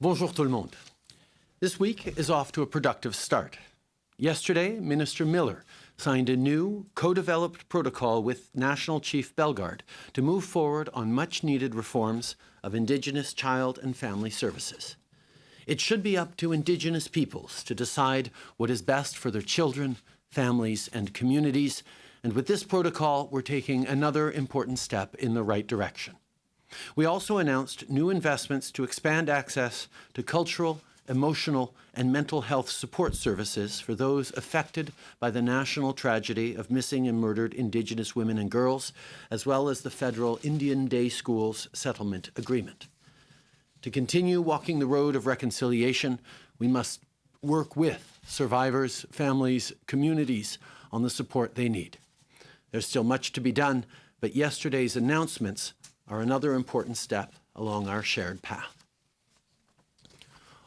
Bonjour tout le monde. This week is off to a productive start. Yesterday, Minister Miller signed a new co-developed protocol with National Chief Bellegarde to move forward on much-needed reforms of Indigenous child and family services. It should be up to Indigenous peoples to decide what is best for their children, families, and communities, and with this protocol, we're taking another important step in the right direction. We also announced new investments to expand access to cultural, emotional, and mental health support services for those affected by the national tragedy of missing and murdered Indigenous women and girls, as well as the federal Indian Day Schools Settlement Agreement. To continue walking the road of reconciliation, we must work with survivors, families, communities on the support they need. There's still much to be done, but yesterday's announcements are another important step along our shared path.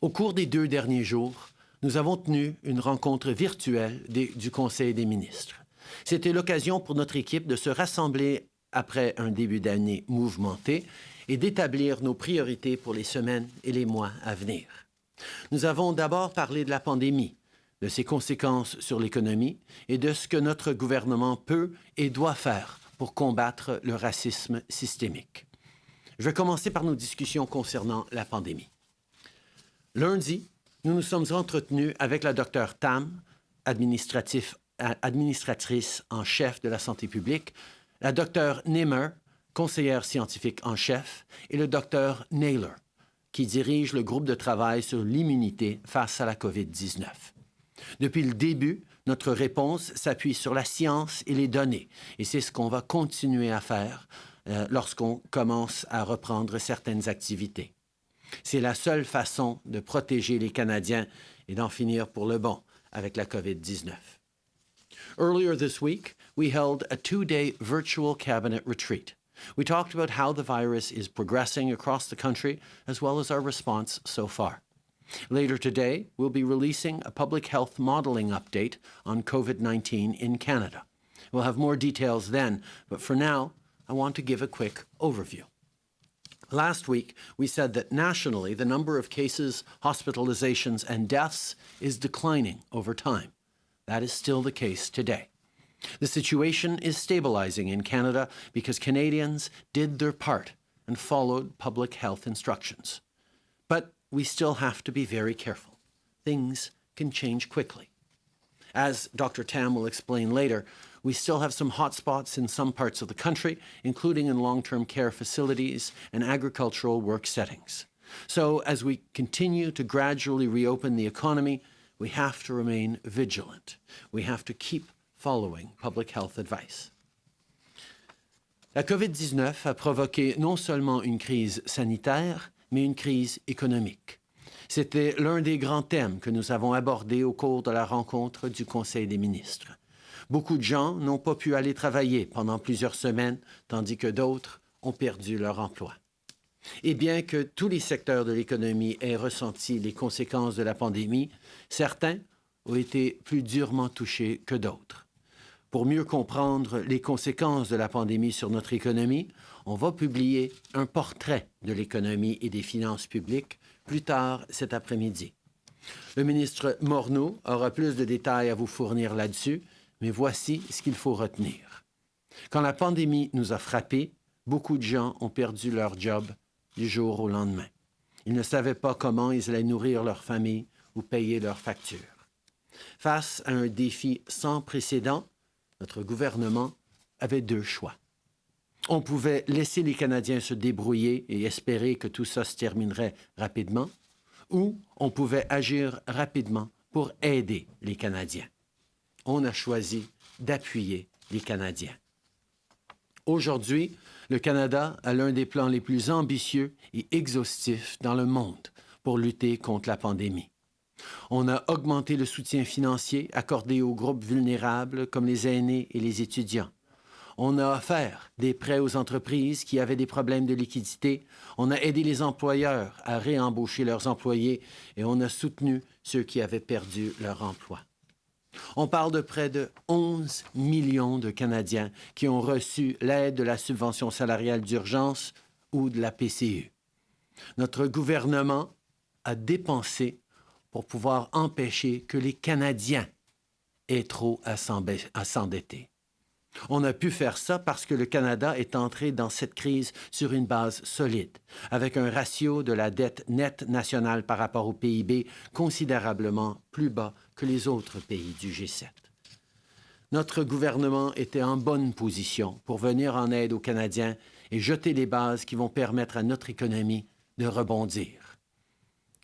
Au cours des deux derniers jours, nous avons tenu une rencontre virtuelle du Conseil des ministres. C'était l'occasion pour notre équipe de se rassembler après un début d'année mouvementé et d'établir nos priorités pour les semaines et les mois à venir. Nous avons d'abord parlé de la pandémie, de ses conséquences sur l'économie et de ce que notre gouvernement peut et doit faire pour combattre le racisme systémique. Je vais commencer par nos discussions concernant la pandémie. Lundi, nous nous sommes entretenus avec la docteure Tam, administratrice en chef de la santé publique, la docteure Nimmer, conseillère scientifique en chef, et le docteur Naylor, qui dirige le groupe de travail sur l'immunité face à la COVID-19. Depuis le début, notre réponse s'appuie sur la science et les données, et c'est ce qu'on va continuer à faire euh, lorsqu'on commence à reprendre certaines activités. C'est la seule façon de protéger les Canadiens et d'en finir pour le bon avec la COVID-19. Earlier this week, we held a two-day virtual cabinet retreat. We talked about how the virus is progressing across the country, as well as our response so far. Later today, we'll be releasing a public health modeling update on COVID-19 in Canada. We'll have more details then, but for now, I want to give a quick overview. Last week, we said that nationally, the number of cases, hospitalizations, and deaths is declining over time. That is still the case today. The situation is stabilizing in Canada because Canadians did their part and followed public health instructions. But we still have to be very careful. Things can change quickly. As Dr. Tam will explain later, we still have some hotspots in some parts of the country, including in long-term care facilities and agricultural work settings. So as we continue to gradually reopen the economy, we have to remain vigilant. We have to keep following public health advice. La COVID-19 a provoqué non seulement une crise sanitaire, mais une crise économique. C'était l'un des grands thèmes que nous avons abordés au cours de la rencontre du Conseil des ministres. Beaucoup de gens n'ont pas pu aller travailler pendant plusieurs semaines, tandis que d'autres ont perdu leur emploi. Et bien que tous les secteurs de l'économie aient ressenti les conséquences de la pandémie, certains ont été plus durement touchés que d'autres. Pour mieux comprendre les conséquences de la pandémie sur notre économie, on va publier un portrait de l'économie et des finances publiques plus tard cet après-midi. Le ministre Morneau aura plus de détails à vous fournir là-dessus, mais voici ce qu'il faut retenir. Quand la pandémie nous a frappés, beaucoup de gens ont perdu leur job du jour au lendemain. Ils ne savaient pas comment ils allaient nourrir leur famille ou payer leurs factures. Face à un défi sans précédent, notre gouvernement avait deux choix. On pouvait laisser les Canadiens se débrouiller et espérer que tout ça se terminerait rapidement, ou on pouvait agir rapidement pour aider les Canadiens. On a choisi d'appuyer les Canadiens. Aujourd'hui, le Canada a l'un des plans les plus ambitieux et exhaustifs dans le monde pour lutter contre la pandémie. On a augmenté le soutien financier accordé aux groupes vulnérables comme les aînés et les étudiants. On a offert des prêts aux entreprises qui avaient des problèmes de liquidité. On a aidé les employeurs à réembaucher leurs employés et on a soutenu ceux qui avaient perdu leur emploi. On parle de près de 11 millions de Canadiens qui ont reçu l'aide de la subvention salariale d'urgence ou de la PCU. Notre gouvernement à dépenser pour pouvoir empêcher que les Canadiens aient trop à s'endetter. On a pu faire ça parce que le Canada est entré dans cette crise sur une base solide, avec un ratio de la dette nette nationale par rapport au PIB considérablement plus bas que les autres pays du G7. Notre gouvernement était en bonne position pour venir en aide aux Canadiens et jeter les bases qui vont permettre à notre économie de rebondir.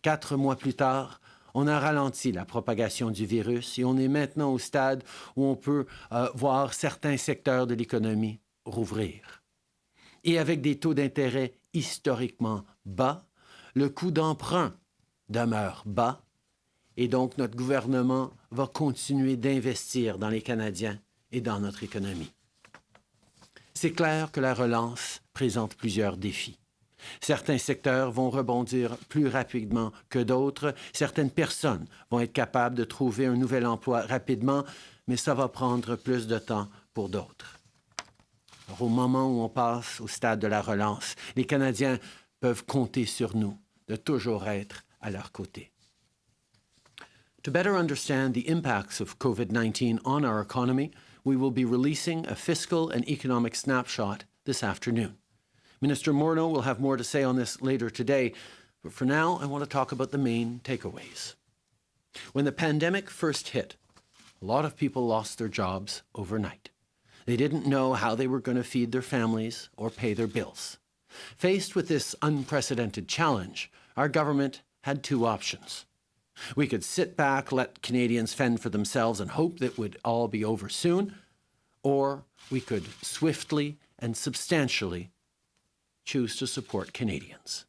Quatre mois plus tard, on a ralenti la propagation du virus et on est maintenant au stade où on peut euh, voir certains secteurs de l'économie rouvrir. Et avec des taux d'intérêt historiquement bas, le coût d'emprunt demeure bas et donc notre gouvernement va continuer d'investir dans les Canadiens et dans notre économie. C'est clair que la relance présente plusieurs défis. Certains secteurs vont rebondir plus rapidement que d'autres. Certaines personnes vont être capables de trouver un nouvel emploi rapidement, mais ça va prendre plus de temps pour d'autres. au moment où on passe au stade de la relance, les Canadiens peuvent compter sur nous de toujours être à leur côté. To better understand the impacts of COVID-19 on our economy, we will be releasing a fiscal and economic snapshot this afternoon. Minister Morneau will have more to say on this later today, but for now, I want to talk about the main takeaways. When the pandemic first hit, a lot of people lost their jobs overnight. They didn't know how they were going to feed their families or pay their bills. Faced with this unprecedented challenge, our government had two options. We could sit back, let Canadians fend for themselves and hope that it would all be over soon, or we could swiftly and substantially choose to support Canadians.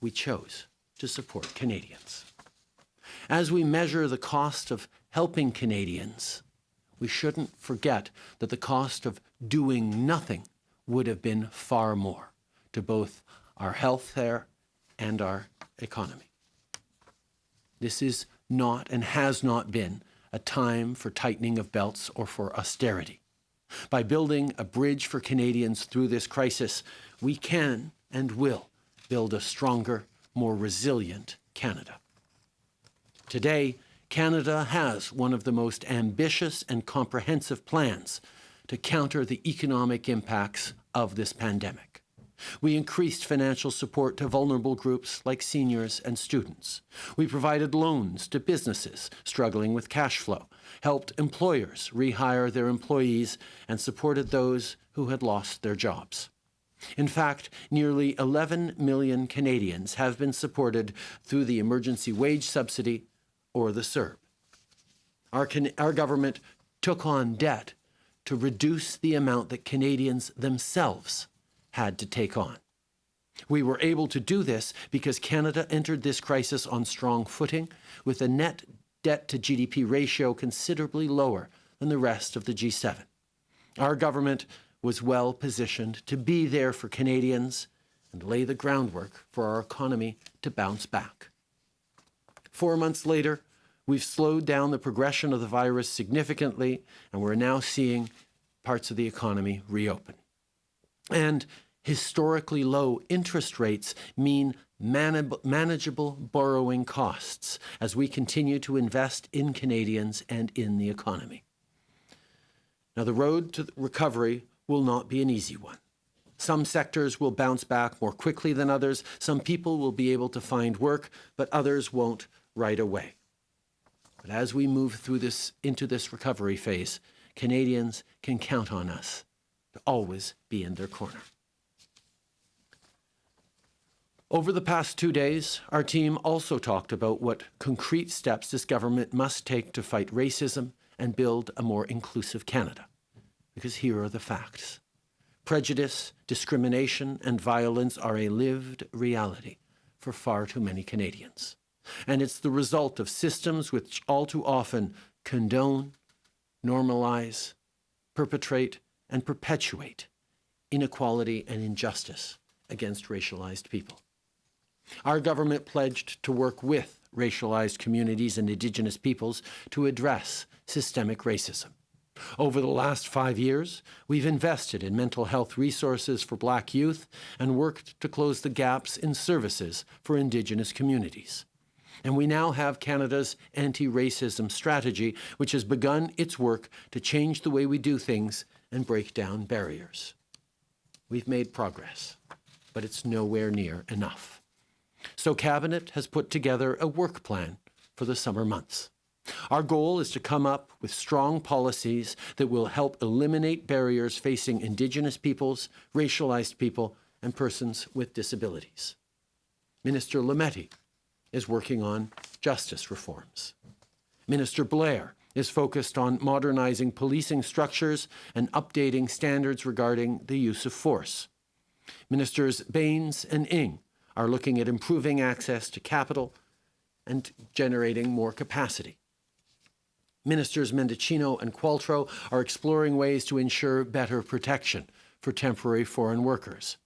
We chose to support Canadians. As we measure the cost of helping Canadians, we shouldn't forget that the cost of doing nothing would have been far more to both our health care and our economy. This is not and has not been a time for tightening of belts or for austerity. By building a bridge for Canadians through this crisis, we can and will build a stronger, more resilient Canada. Today, Canada has one of the most ambitious and comprehensive plans to counter the economic impacts of this pandemic. We increased financial support to vulnerable groups like seniors and students. We provided loans to businesses struggling with cash flow, helped employers rehire their employees, and supported those who had lost their jobs. In fact, nearly 11 million Canadians have been supported through the emergency wage subsidy or the CERB. Our, our government took on debt to reduce the amount that Canadians themselves had to take on. We were able to do this because Canada entered this crisis on strong footing with a net debt to GDP ratio considerably lower than the rest of the G7. Our government was well positioned to be there for Canadians and lay the groundwork for our economy to bounce back. Four months later, we've slowed down the progression of the virus significantly, and we're now seeing parts of the economy reopen. And historically low interest rates mean manageable borrowing costs as we continue to invest in Canadians and in the economy. Now, the road to recovery will not be an easy one. Some sectors will bounce back more quickly than others. Some people will be able to find work, but others won't right away. But as we move through this into this recovery phase, Canadians can count on us to always be in their corner. Over the past two days, our team also talked about what concrete steps this government must take to fight racism and build a more inclusive Canada because here are the facts. Prejudice, discrimination, and violence are a lived reality for far too many Canadians. And it's the result of systems which all too often condone, normalize, perpetrate, and perpetuate inequality and injustice against racialized people. Our government pledged to work with racialized communities and Indigenous peoples to address systemic racism. Over the last five years, we've invested in mental health resources for Black youth and worked to close the gaps in services for Indigenous communities. And we now have Canada's anti-racism strategy, which has begun its work to change the way we do things and break down barriers. We've made progress, but it's nowhere near enough. So Cabinet has put together a work plan for the summer months. Our goal is to come up with strong policies that will help eliminate barriers facing Indigenous peoples, racialized people, and persons with disabilities. Minister Lametti is working on justice reforms. Minister Blair is focused on modernizing policing structures and updating standards regarding the use of force. Ministers Bains and Ng are looking at improving access to capital and generating more capacity. Ministers Mendicino and Qualtrough are exploring ways to ensure better protection for temporary foreign workers.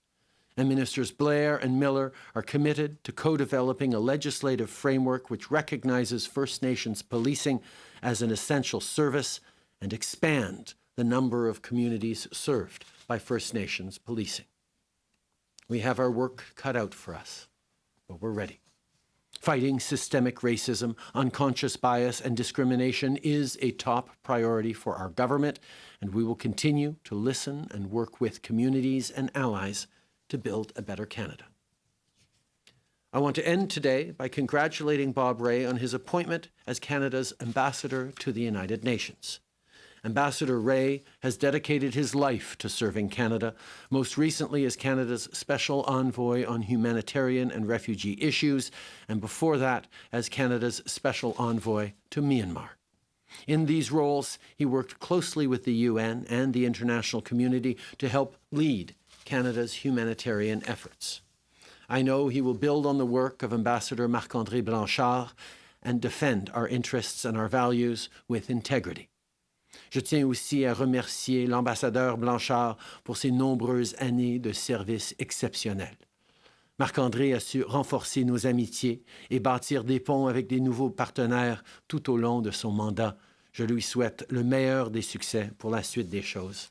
And Ministers Blair and Miller are committed to co-developing a legislative framework which recognizes First Nations policing as an essential service and expand the number of communities served by First Nations policing. We have our work cut out for us, but we're ready. Fighting systemic racism, unconscious bias, and discrimination is a top priority for our government, and we will continue to listen and work with communities and allies to build a better Canada. I want to end today by congratulating Bob Rae on his appointment as Canada's ambassador to the United Nations. Ambassador Rae has dedicated his life to serving Canada, most recently as Canada's Special Envoy on Humanitarian and Refugee Issues, and before that as Canada's Special Envoy to Myanmar. In these roles, he worked closely with the UN and the international community to help lead Canada's humanitarian efforts. I know he will build on the work of Ambassador Marc-André Blanchard and defend our interests and our values with integrity. Je tiens aussi à remercier l'ambassadeur Blanchard pour ses nombreuses années de service exceptionnels. Marc-André a su renforcer nos amitiés et bâtir des ponts avec des nouveaux partenaires tout au long de son mandat. Je lui souhaite le meilleur des succès pour la suite des choses.